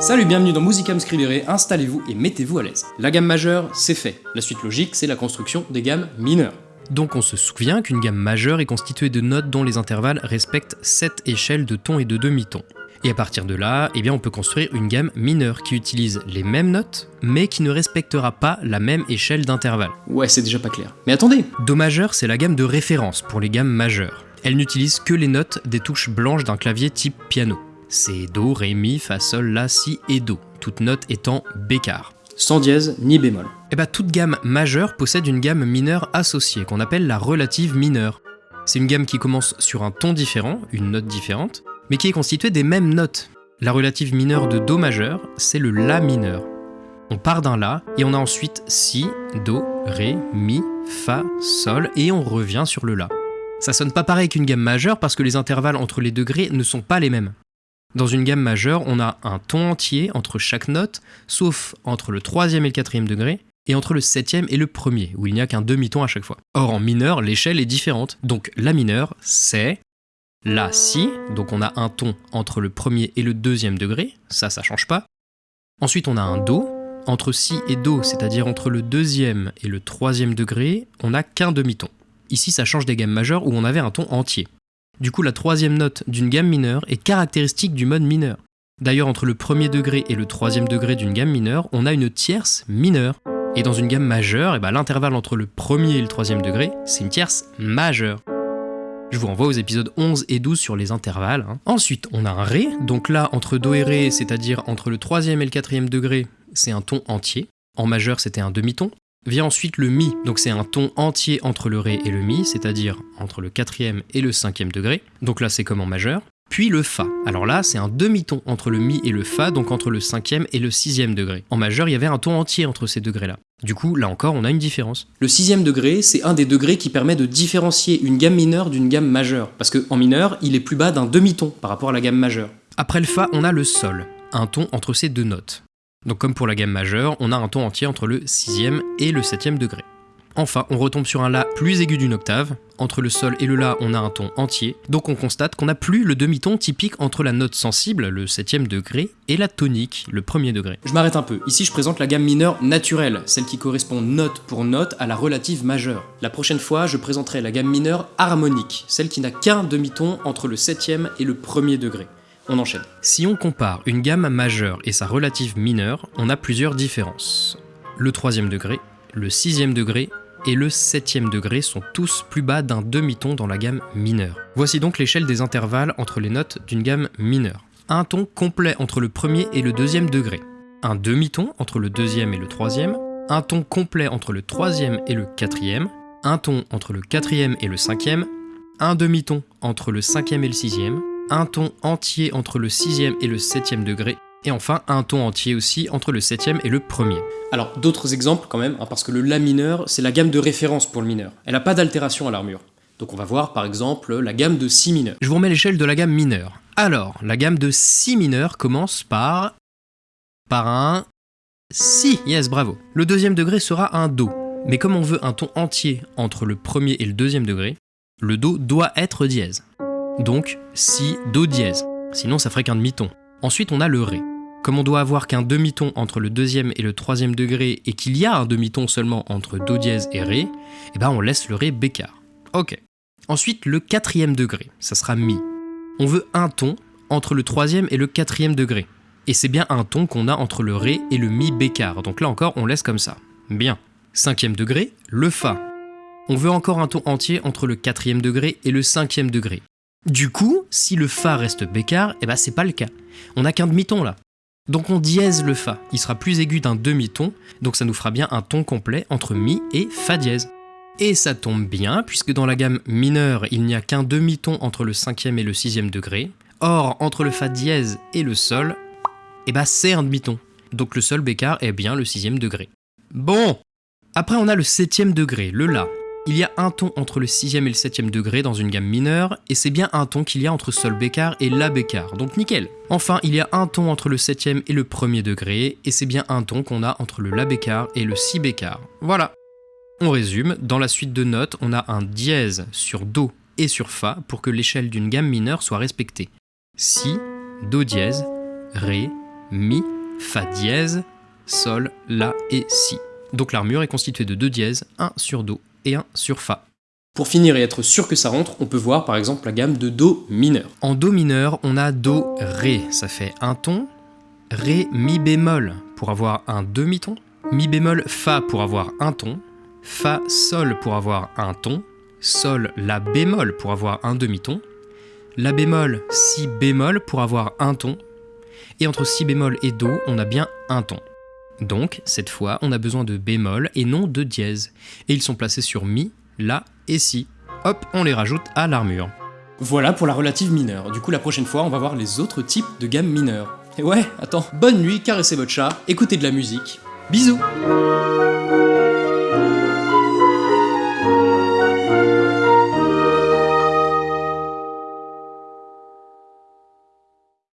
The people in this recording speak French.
Salut, bienvenue dans Musicam Scribere, installez-vous et mettez-vous à l'aise. La gamme majeure, c'est fait. La suite logique, c'est la construction des gammes mineures. Donc on se souvient qu'une gamme majeure est constituée de notes dont les intervalles respectent 7 échelles de tons et de demi-tons. Et à partir de là, eh bien on peut construire une gamme mineure qui utilise les mêmes notes, mais qui ne respectera pas la même échelle d'intervalle. Ouais, c'est déjà pas clair. Mais attendez Do majeur, c'est la gamme de référence pour les gammes majeures. Elle n'utilise que les notes des touches blanches d'un clavier type piano. C'est Do, Ré, Mi, Fa, Sol, La, Si et Do, toutes notes étant bécart. Sans dièse ni bémol. Et bah toute gamme majeure possède une gamme mineure associée, qu'on appelle la relative mineure. C'est une gamme qui commence sur un ton différent, une note différente, mais qui est constituée des mêmes notes. La relative mineure de Do majeur, c'est le La mineur. On part d'un La, et on a ensuite Si, Do, Ré, Mi, Fa, Sol, et on revient sur le La. Ça sonne pas pareil qu'une gamme majeure parce que les intervalles entre les degrés ne sont pas les mêmes. Dans une gamme majeure, on a un ton entier entre chaque note, sauf entre le troisième et le quatrième degré, et entre le septième et le premier, où il n'y a qu'un demi-ton à chaque fois. Or en mineur, l'échelle est différente. Donc la mineure, c'est la si, donc on a un ton entre le premier et le deuxième degré, ça, ça change pas. Ensuite, on a un do. Entre si et do, c'est-à-dire entre le deuxième et le troisième degré, on n'a qu'un demi-ton. Ici, ça change des gammes majeures où on avait un ton entier. Du coup, la troisième note d'une gamme mineure est caractéristique du mode mineur. D'ailleurs, entre le premier degré et le troisième degré d'une gamme mineure, on a une tierce mineure. Et dans une gamme majeure, eh ben, l'intervalle entre le premier et le troisième degré, c'est une tierce majeure. Je vous renvoie aux épisodes 11 et 12 sur les intervalles. hein. Ensuite, on a un Ré, donc là, entre Do et Ré, c'est-à-dire entre le troisième et le quatrième degré, c'est un ton entier. En majeur, c'était un demi-ton. Vient ensuite le Mi, donc c'est un ton entier entre le Ré et le Mi, c'est-à-dire entre le quatrième et le cinquième degré, donc là c'est comme en majeur. Puis le Fa, alors là c'est un demi-ton entre le Mi et le Fa, donc entre le cinquième et le sixième degré. En majeur il y avait un ton entier entre ces degrés-là. Du coup là encore on a une différence. Le sixième degré, c'est un des degrés qui permet de différencier une gamme mineure d'une gamme majeure. Parce qu'en mineur, il est plus bas d'un demi-ton par rapport à la gamme majeure. Après le Fa on a le Sol, un ton entre ces deux notes. Donc comme pour la gamme majeure, on a un ton entier entre le sixième et le septième degré. Enfin, on retombe sur un La plus aigu d'une octave. Entre le Sol et le La, on a un ton entier. Donc on constate qu'on n'a plus le demi-ton typique entre la note sensible, le septième degré, et la tonique, le premier degré. Je m'arrête un peu. Ici, je présente la gamme mineure naturelle, celle qui correspond note pour note à la relative majeure. La prochaine fois, je présenterai la gamme mineure harmonique, celle qui n'a qu'un demi-ton entre le septième et le premier degré. On enchaîne. Si on compare une gamme majeure et sa relative mineure, on a plusieurs différences. Le troisième degré, le sixième degré et le septième degré sont tous plus bas d'un demi-ton dans la gamme mineure. Voici donc l'échelle des intervalles entre les notes d'une gamme mineure. Un ton complet entre le premier et le deuxième degré. Un demi-ton entre le deuxième et le troisième. Un ton complet entre le troisième et le quatrième. Un ton entre le quatrième et le cinquième. Un demi-ton entre le cinquième et le sixième. Un ton entier entre le sixième et le septième degré. Et enfin, un ton entier aussi entre le septième et le premier. Alors, d'autres exemples quand même, hein, parce que le La mineur, c'est la gamme de référence pour le mineur. Elle n'a pas d'altération à l'armure. Donc on va voir par exemple la gamme de Si mineur. Je vous remets l'échelle de la gamme mineure. Alors, la gamme de Si mineur commence par... par un... Si, yes, bravo. Le deuxième degré sera un Do. Mais comme on veut un ton entier entre le premier et le deuxième degré, le Do doit être dièse. Donc, Si, Do dièse. Sinon, ça ferait qu'un demi-ton. Ensuite, on a le Ré. Comme on doit avoir qu'un demi-ton entre le deuxième et le troisième degré et qu'il y a un demi-ton seulement entre Do dièse et Ré, eh ben on laisse le Ré bécard. Ok. Ensuite, le quatrième degré, ça sera Mi. On veut un ton entre le troisième et le quatrième degré. Et c'est bien un ton qu'on a entre le Ré et le Mi bécard. Donc là encore, on laisse comme ça. Bien. Cinquième degré, le Fa. On veut encore un ton entier entre le quatrième degré et le cinquième degré. Du coup, si le Fa reste bécard, eh ben c'est pas le cas. On n'a qu'un demi-ton là. Donc on dièse le Fa, il sera plus aigu d'un demi-ton, donc ça nous fera bien un ton complet entre Mi et Fa dièse. Et ça tombe bien, puisque dans la gamme mineure, il n'y a qu'un demi-ton entre le cinquième et le sixième degré. Or, entre le Fa dièse et le Sol, eh ben c'est un demi-ton. Donc le Sol bécard est bien le sixième degré. Bon Après on a le septième degré, le La. Il y a un ton entre le sixième et le septième degré dans une gamme mineure, et c'est bien un ton qu'il y a entre Sol bécard et La bécard, donc nickel. Enfin, il y a un ton entre le septième et le premier degré, et c'est bien un ton qu'on a entre le La bécard et le Si bécard. Voilà. On résume, dans la suite de notes, on a un dièse sur Do et sur Fa pour que l'échelle d'une gamme mineure soit respectée. Si, Do dièse, Ré, Mi, Fa dièse, Sol, La et Si. Donc l'armure est constituée de deux dièses, un sur Do et un sur Fa. Pour finir et être sûr que ça rentre, on peut voir par exemple la gamme de Do mineur. En Do mineur, on a Do, Ré, ça fait un ton, Ré, Mi bémol pour avoir un demi-ton, Mi bémol, Fa pour avoir un ton, Fa, Sol pour avoir un ton, Sol, La bémol pour avoir un demi-ton, La bémol, Si bémol pour avoir un ton, et entre Si bémol et Do, on a bien un ton. Donc, cette fois, on a besoin de bémol et non de dièse, et ils sont placés sur Mi, La et Si. Hop, on les rajoute à l'armure. Voilà pour la relative mineure. Du coup, la prochaine fois, on va voir les autres types de gammes mineures. Et ouais, attends, bonne nuit, caressez votre chat, écoutez de la musique. Bisous